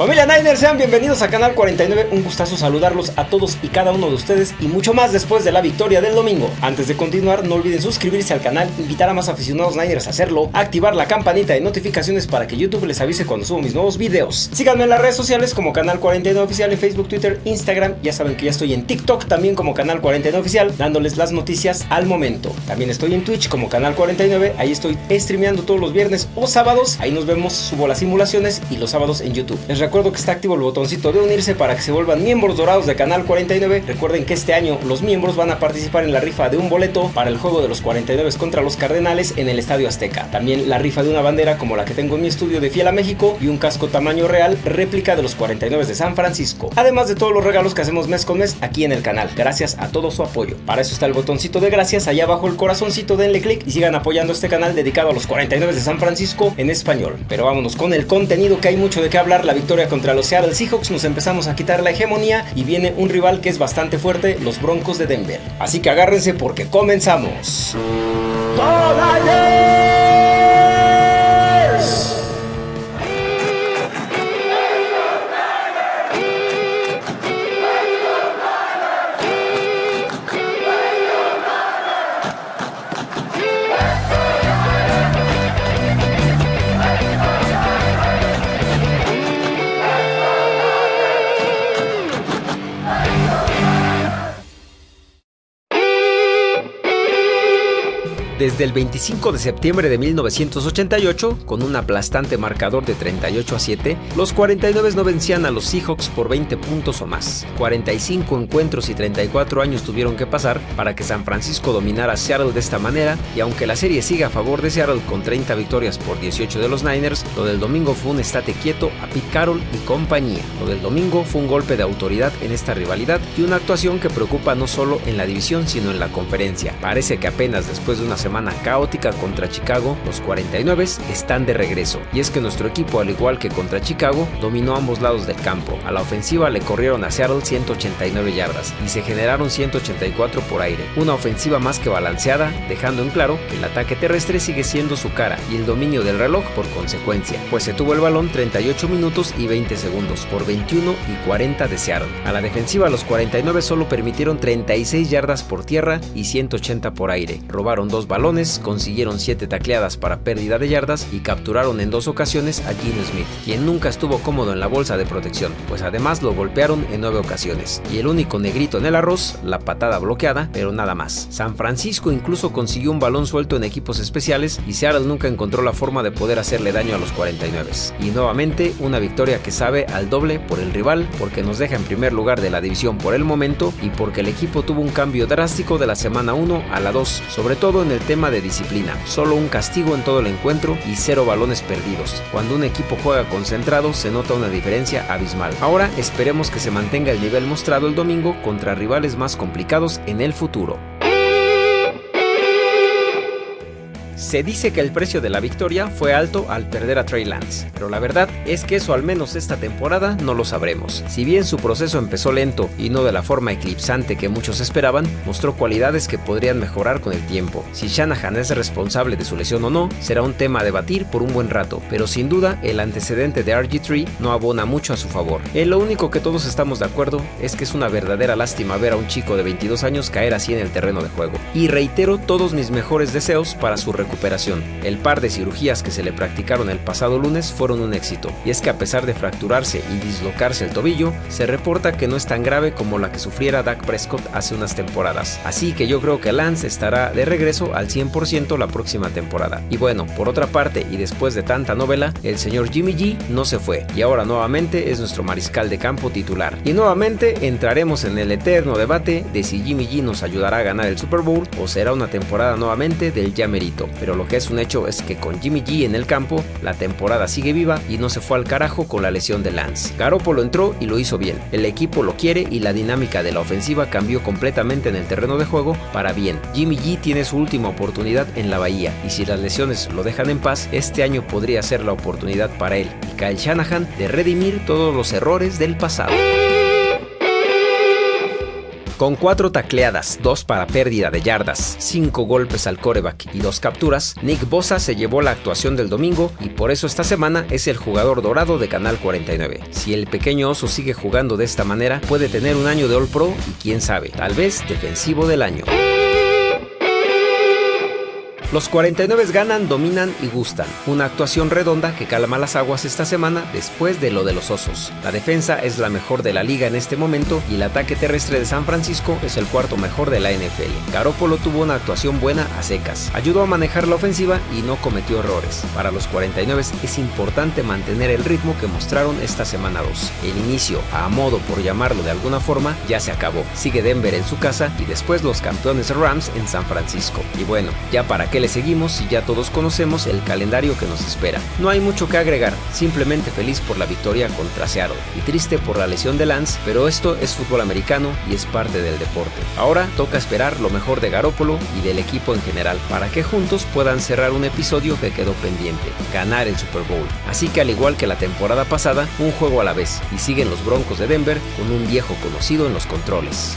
Familia Niners, sean bienvenidos a Canal 49. Un gustazo saludarlos a todos y cada uno de ustedes y mucho más después de la victoria del domingo. Antes de continuar, no olviden suscribirse al canal, invitar a más aficionados Niners a hacerlo, activar la campanita de notificaciones para que YouTube les avise cuando subo mis nuevos videos. Síganme en las redes sociales como Canal 49 Oficial en Facebook, Twitter, Instagram. Ya saben que ya estoy en TikTok también como Canal 49 Oficial, dándoles las noticias al momento. También estoy en Twitch como Canal 49. Ahí estoy streameando todos los viernes o sábados. Ahí nos vemos, subo las simulaciones y los sábados en YouTube. Les recuerdo que está activo el botoncito de unirse para que se vuelvan miembros dorados de Canal 49. Recuerden que este año los miembros van a participar en la rifa de un boleto para el juego de los 49 contra los Cardenales en el Estadio Azteca. También la rifa de una bandera como la que tengo en mi estudio de Fiel a México y un casco tamaño real réplica de los 49 de San Francisco. Además de todos los regalos que hacemos mes con mes aquí en el canal. Gracias a todo su apoyo. Para eso está el botoncito de gracias allá abajo el corazoncito, denle click y sigan apoyando este canal dedicado a los 49 de San Francisco en español. Pero vámonos con el contenido que hay mucho de qué hablar, la victoria contra los Seattle Seahawks, nos empezamos a quitar la hegemonía y viene un rival que es bastante fuerte, los Broncos de Denver. Así que agárrense porque comenzamos. Desde el 25 de septiembre de 1988, con un aplastante marcador de 38 a 7, los 49 no vencían a los Seahawks por 20 puntos o más. 45 encuentros y 34 años tuvieron que pasar para que San Francisco dominara Seattle de esta manera, y aunque la serie siga a favor de Seattle con 30 victorias por 18 de los Niners, lo del domingo fue un estate quieto a Pete Carroll y compañía. Lo del domingo fue un golpe de autoridad en esta rivalidad y una actuación que preocupa no solo en la división sino en la conferencia. Parece que apenas después de una semana caótica contra Chicago, los 49 están de regreso. Y es que nuestro equipo, al igual que contra Chicago, dominó ambos lados del campo. A la ofensiva le corrieron a Seattle 189 yardas y se generaron 184 por aire. Una ofensiva más que balanceada, dejando en claro que el ataque terrestre sigue siendo su cara y el dominio del reloj por consecuencia, pues se tuvo el balón 38 minutos y 20 segundos por 21 y 40 de Seattle. A la defensiva los 49 solo permitieron 36 yardas por tierra y 180 por aire. Robaron dos balones consiguieron 7 tacleadas para pérdida de yardas y capturaron en dos ocasiones a Gino Smith, quien nunca estuvo cómodo en la bolsa de protección, pues además lo golpearon en 9 ocasiones. Y el único negrito en el arroz, la patada bloqueada, pero nada más. San Francisco incluso consiguió un balón suelto en equipos especiales y Seattle nunca encontró la forma de poder hacerle daño a los 49. Y nuevamente una victoria que sabe al doble por el rival, porque nos deja en primer lugar de la división por el momento y porque el equipo tuvo un cambio drástico de la semana 1 a la 2, sobre todo en el tema de disciplina, solo un castigo en todo el encuentro y cero balones perdidos. Cuando un equipo juega concentrado se nota una diferencia abismal. Ahora esperemos que se mantenga el nivel mostrado el domingo contra rivales más complicados en el futuro. Se dice que el precio de la victoria fue alto al perder a Trey Lance, pero la verdad es que eso al menos esta temporada no lo sabremos. Si bien su proceso empezó lento y no de la forma eclipsante que muchos esperaban, mostró cualidades que podrían mejorar con el tiempo. Si Shanahan es responsable de su lesión o no, será un tema a debatir por un buen rato, pero sin duda el antecedente de RG3 no abona mucho a su favor. En eh, lo único que todos estamos de acuerdo es que es una verdadera lástima ver a un chico de 22 años caer así en el terreno de juego. Y reitero todos mis mejores deseos para su recuperación recuperación. El par de cirugías que se le practicaron el pasado lunes fueron un éxito, y es que a pesar de fracturarse y dislocarse el tobillo, se reporta que no es tan grave como la que sufriera Dak Prescott hace unas temporadas. Así que yo creo que Lance estará de regreso al 100% la próxima temporada. Y bueno, por otra parte, y después de tanta novela, el señor Jimmy G no se fue, y ahora nuevamente es nuestro mariscal de campo titular. Y nuevamente entraremos en el eterno debate de si Jimmy G nos ayudará a ganar el Super Bowl o será una temporada nuevamente del ya merito pero lo que es un hecho es que con Jimmy G en el campo, la temporada sigue viva y no se fue al carajo con la lesión de Lance. Garoppolo entró y lo hizo bien, el equipo lo quiere y la dinámica de la ofensiva cambió completamente en el terreno de juego para bien. Jimmy G tiene su última oportunidad en la bahía y si las lesiones lo dejan en paz, este año podría ser la oportunidad para él y Kyle Shanahan de redimir todos los errores del pasado. Con cuatro tacleadas, dos para pérdida de yardas, cinco golpes al coreback y dos capturas, Nick Bosa se llevó la actuación del domingo y por eso esta semana es el jugador dorado de Canal 49. Si el pequeño oso sigue jugando de esta manera, puede tener un año de All Pro y quién sabe, tal vez defensivo del año. Los 49 ganan, dominan y gustan. Una actuación redonda que calma las aguas esta semana después de lo de los osos. La defensa es la mejor de la liga en este momento y el ataque terrestre de San Francisco es el cuarto mejor de la NFL. Garoppolo tuvo una actuación buena a secas. Ayudó a manejar la ofensiva y no cometió errores. Para los 49 es importante mantener el ritmo que mostraron esta semana 2. El inicio, a modo por llamarlo de alguna forma, ya se acabó. Sigue Denver en su casa y después los campeones Rams en San Francisco. Y bueno, ya para qué le seguimos y ya todos conocemos el calendario que nos espera. No hay mucho que agregar, simplemente feliz por la victoria contra Seattle y triste por la lesión de Lance, pero esto es fútbol americano y es parte del deporte. Ahora toca esperar lo mejor de Garópolo y del equipo en general para que juntos puedan cerrar un episodio que quedó pendiente, ganar el Super Bowl. Así que al igual que la temporada pasada, un juego a la vez y siguen los Broncos de Denver con un viejo conocido en los controles.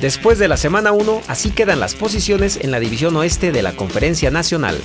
Después de la semana 1, así quedan las posiciones en la división oeste de la Conferencia Nacional.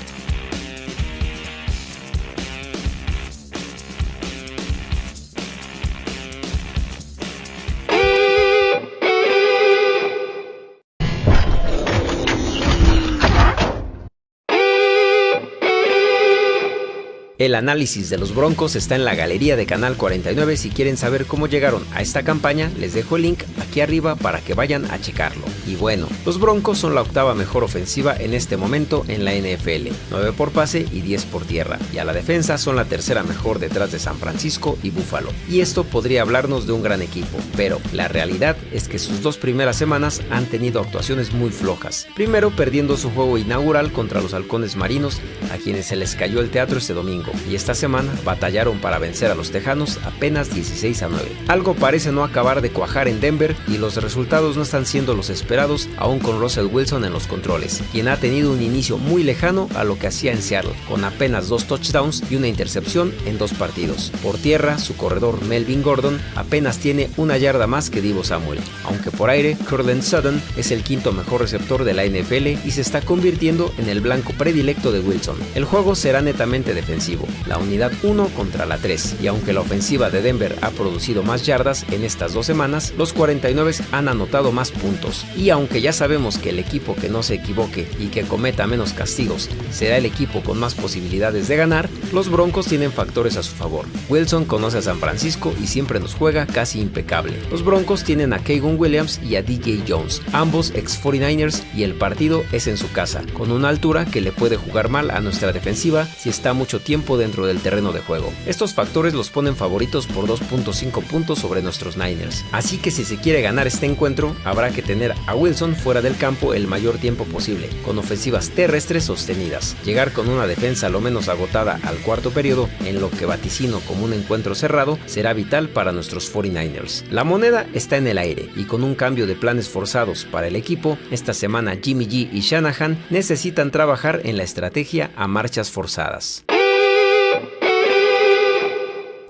El análisis de los Broncos está en la galería de Canal 49. Si quieren saber cómo llegaron a esta campaña, les dejo el link aquí arriba para que vayan a checarlo. Y bueno, los Broncos son la octava mejor ofensiva en este momento en la NFL, 9 por pase y 10 por tierra. Y a la defensa son la tercera mejor detrás de San Francisco y Buffalo. Y esto podría hablarnos de un gran equipo, pero la realidad es que sus dos primeras semanas han tenido actuaciones muy flojas. Primero perdiendo su juego inaugural contra los halcones marinos, a quienes se les cayó el teatro este domingo y esta semana batallaron para vencer a los Tejanos apenas 16 a 9. Algo parece no acabar de cuajar en Denver y los resultados no están siendo los esperados aún con Russell Wilson en los controles, quien ha tenido un inicio muy lejano a lo que hacía en Seattle, con apenas dos touchdowns y una intercepción en dos partidos. Por tierra, su corredor Melvin Gordon apenas tiene una yarda más que Divo Samuel, aunque por aire, Curlin Sutton es el quinto mejor receptor de la NFL y se está convirtiendo en el blanco predilecto de Wilson. El juego será netamente defensivo, la unidad 1 contra la 3, y aunque la ofensiva de Denver ha producido más yardas en estas dos semanas, los 49 han anotado más puntos, y aunque ya sabemos que el equipo que no se equivoque y que cometa menos castigos será el equipo con más posibilidades de ganar, los Broncos tienen factores a su favor. Wilson conoce a San Francisco y siempre nos juega casi impecable. Los Broncos tienen a Kagan Williams y a DJ Jones, ambos ex 49ers, y el partido es en su casa, con una altura que le puede jugar mal a nuestra defensiva si está mucho tiempo dentro del terreno de juego. Estos factores los ponen favoritos por 2.5 puntos sobre nuestros Niners. Así que si se quiere ganar este encuentro, habrá que tener a Wilson fuera del campo el mayor tiempo posible, con ofensivas terrestres sostenidas. Llegar con una defensa lo menos agotada al cuarto periodo, en lo que vaticino como un encuentro cerrado, será vital para nuestros 49ers. La moneda está en el aire y con un cambio de planes forzados para el equipo, esta semana Jimmy G y Shanahan necesitan trabajar en la estrategia a marchas forzadas.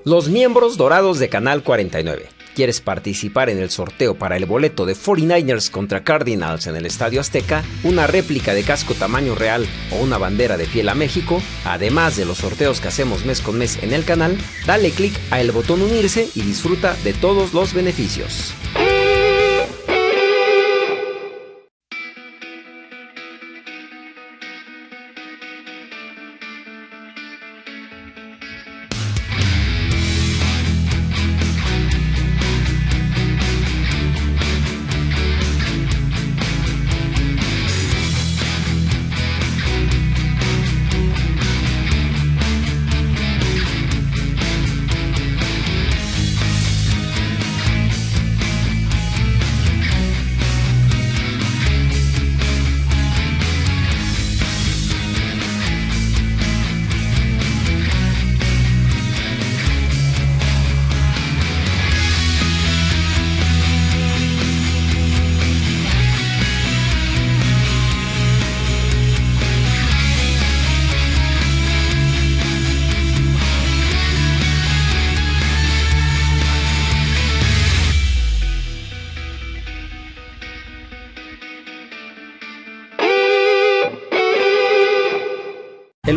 Los miembros dorados de Canal 49. ¿Quieres participar en el sorteo para el boleto de 49ers contra Cardinals en el Estadio Azteca, una réplica de casco tamaño real o una bandera de piel a México? Además de los sorteos que hacemos mes con mes en el canal, dale click a el botón unirse y disfruta de todos los beneficios.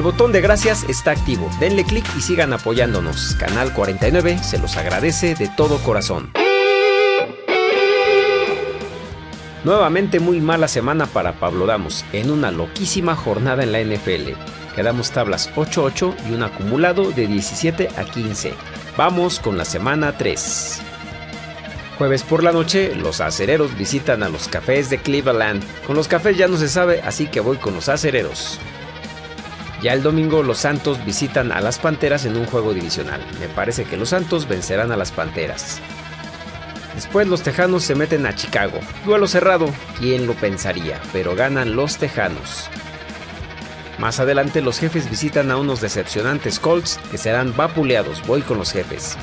Botón de gracias está activo. Denle clic y sigan apoyándonos. Canal 49 se los agradece de todo corazón. Nuevamente muy mala semana para Pablo Damos, en una loquísima jornada en la NFL. Quedamos tablas 8-8 y un acumulado de 17 a 15. Vamos con la semana 3. Jueves por la noche, los acereros visitan a los cafés de Cleveland. Con los cafés ya no se sabe, así que voy con los acereros. Ya el domingo los Santos visitan a las Panteras en un juego divisional. Me parece que los Santos vencerán a las Panteras. Después los Tejanos se meten a Chicago. Duelo cerrado, quién lo pensaría, pero ganan los Tejanos. Más adelante los jefes visitan a unos decepcionantes Colts que serán vapuleados. Voy con los jefes.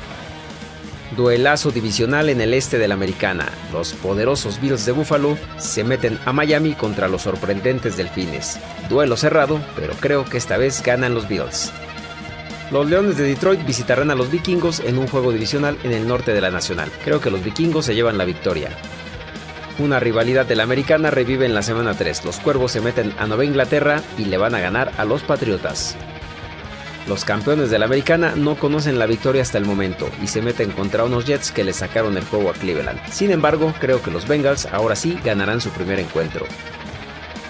Duelazo divisional en el este de la Americana. Los poderosos Bills de Buffalo se meten a Miami contra los sorprendentes Delfines. Duelo cerrado, pero creo que esta vez ganan los Bills. Los Leones de Detroit visitarán a los Vikingos en un juego divisional en el norte de la Nacional. Creo que los Vikingos se llevan la victoria. Una rivalidad de la americana revive en la semana 3. Los Cuervos se meten a Nueva Inglaterra y le van a ganar a los Patriotas. Los campeones de la americana no conocen la victoria hasta el momento y se meten contra unos Jets que le sacaron el juego a Cleveland. Sin embargo, creo que los Bengals ahora sí ganarán su primer encuentro.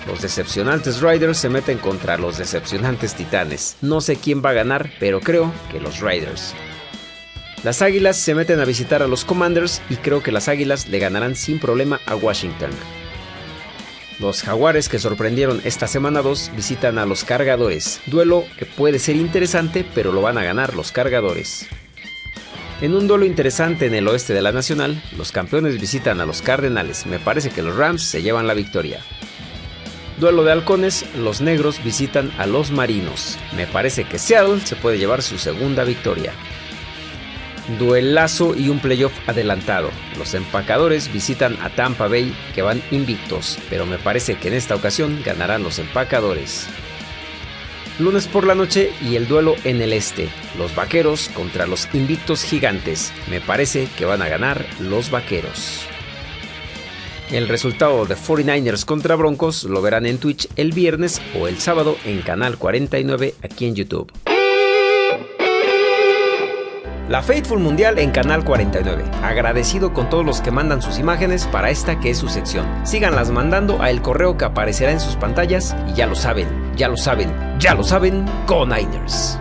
Los decepcionantes Riders se meten contra los decepcionantes Titanes. No sé quién va a ganar, pero creo que los Riders. Las Águilas se meten a visitar a los Commanders y creo que las Águilas le ganarán sin problema a Washington. Los Jaguares que sorprendieron esta semana 2 visitan a los Cargadores. Duelo que puede ser interesante, pero lo van a ganar los Cargadores. En un duelo interesante en el oeste de la Nacional, los campeones visitan a los Cardenales. Me parece que los Rams se llevan la victoria. Duelo de halcones, los negros visitan a los marinos. Me parece que Seattle se puede llevar su segunda victoria. Duelazo y un playoff adelantado. Los empacadores visitan a Tampa Bay que van invictos, pero me parece que en esta ocasión ganarán los empacadores. Lunes por la noche y el duelo en el este. Los vaqueros contra los invictos gigantes. Me parece que van a ganar los vaqueros. El resultado de 49ers contra Broncos lo verán en Twitch el viernes o el sábado en Canal 49 aquí en YouTube. La Faithful Mundial en Canal 49. Agradecido con todos los que mandan sus imágenes para esta que es su sección. Síganlas mandando a el correo que aparecerá en sus pantallas y ya lo saben, ya lo saben, ya lo saben, con Niners.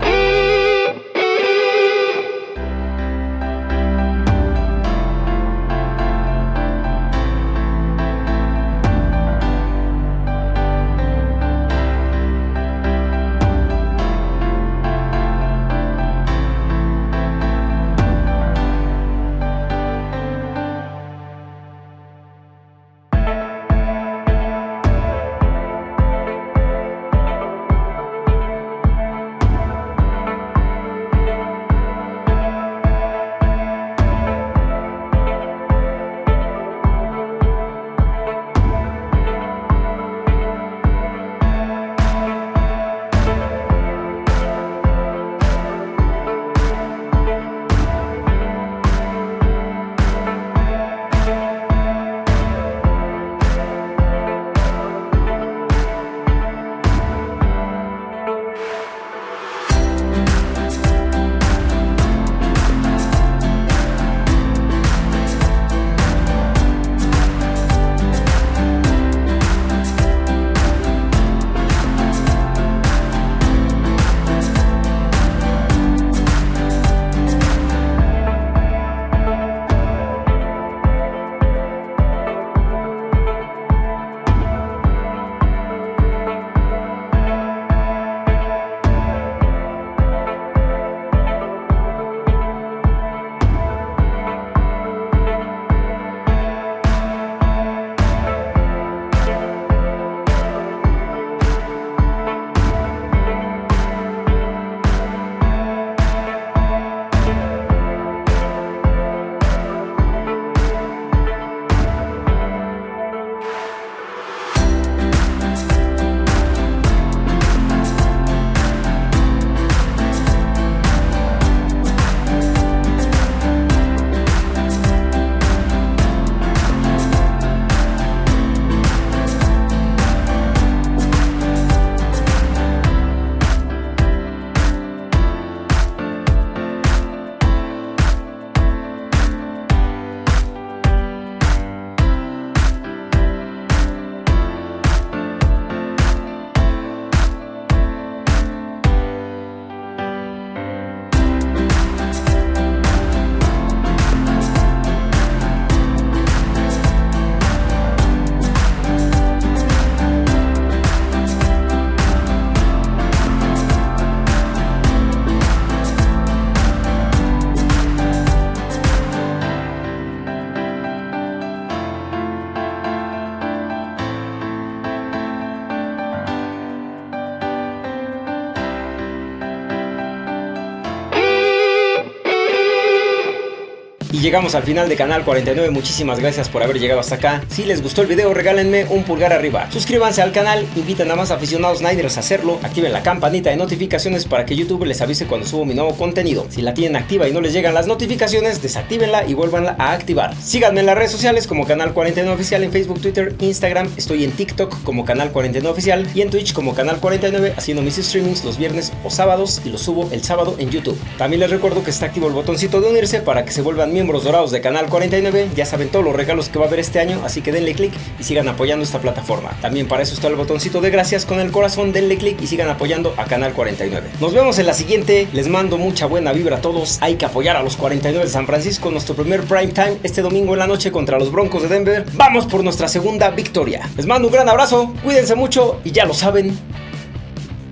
Llegamos al final de Canal 49, muchísimas gracias por haber llegado hasta acá. Si les gustó el video, regálenme un pulgar arriba. Suscríbanse al canal, inviten a más aficionados Niners a hacerlo, activen la campanita de notificaciones para que YouTube les avise cuando subo mi nuevo contenido. Si la tienen activa y no les llegan las notificaciones, desactívenla y vuélvanla a activar. Síganme en las redes sociales como Canal 49 Oficial en Facebook, Twitter, Instagram, estoy en TikTok como Canal 49 Oficial y en Twitch como Canal 49 haciendo mis streamings los viernes o sábados y los subo el sábado en YouTube. También les recuerdo que está activo el botoncito de unirse para que se vuelvan miembros dorados de Canal 49, ya saben todos los regalos que va a haber este año, así que denle click y sigan apoyando esta plataforma. También para eso está el botoncito de gracias con el corazón, denle click y sigan apoyando a Canal 49. Nos vemos en la siguiente, les mando mucha buena vibra a todos, hay que apoyar a los 49 de San Francisco, nuestro primer prime time este domingo en la noche contra los Broncos de Denver. Vamos por nuestra segunda victoria. Les mando un gran abrazo, cuídense mucho y ya lo saben.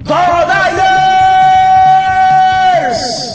¡Go Niners!